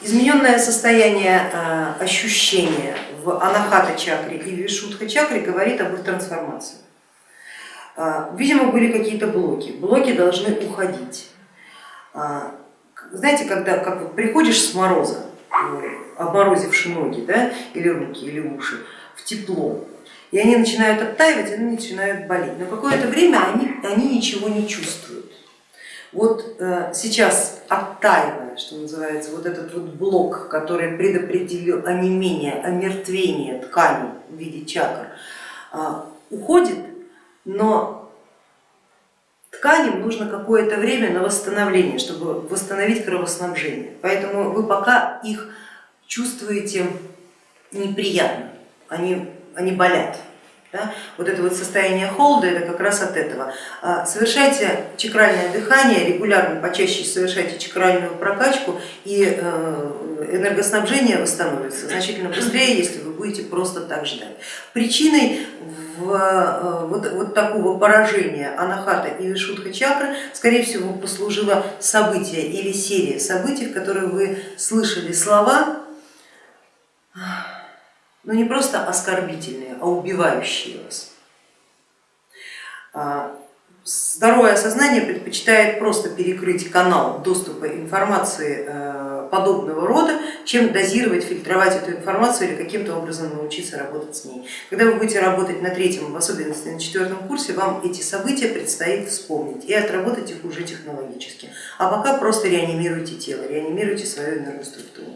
Измененное состояние э, ощущения в анахата чакре и вишудха чакре говорит об их трансформации. Э, видимо, были какие-то блоки, блоки должны уходить. Э, знаете, когда как приходишь с мороза, обморозивши ноги да, или руки, или уши, в тепло, и они начинают оттаивать, они начинают болеть, но какое-то время они, они ничего не чувствуют. Вот э, сейчас оттаивая, что называется, вот этот вот блок, который предопределил онемение, омертвение тканей в виде чакр, э, уходит, но тканям нужно какое-то время на восстановление, чтобы восстановить кровоснабжение. Поэтому вы пока их чувствуете неприятно, они, они болят. Да? Вот это вот состояние холода, это как раз от этого. А, совершайте чакральное дыхание, регулярно, почаще совершайте чакральную прокачку и э, энергоснабжение восстановится значительно быстрее, если вы будете просто так ждать. Причиной в, э, вот, вот такого поражения анахата и вишудха чакры, скорее всего, послужило событие или серия событий, в которых вы слышали слова, но не просто оскорбительные, а убивающие вас. А, здоровое сознание предпочитает просто перекрыть канал доступа информации э, подобного рода, чем дозировать, фильтровать эту информацию или каким-то образом научиться работать с ней. Когда вы будете работать на третьем, в особенности на четвертом курсе, вам эти события предстоит вспомнить и отработать их уже технологически. А пока просто реанимируйте тело, реанимируйте свою энергоструктуру.